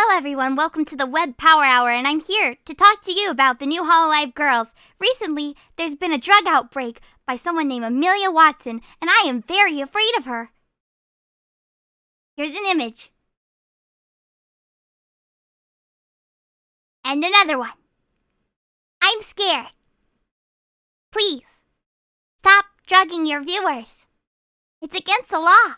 Hello, everyone. Welcome to the Web Power Hour, and I'm here to talk to you about the new Hololive girls. Recently, there's been a drug outbreak by someone named Amelia Watson, and I am very afraid of her. Here's an image. And another one. I'm scared. Please, stop drugging your viewers. It's against the law.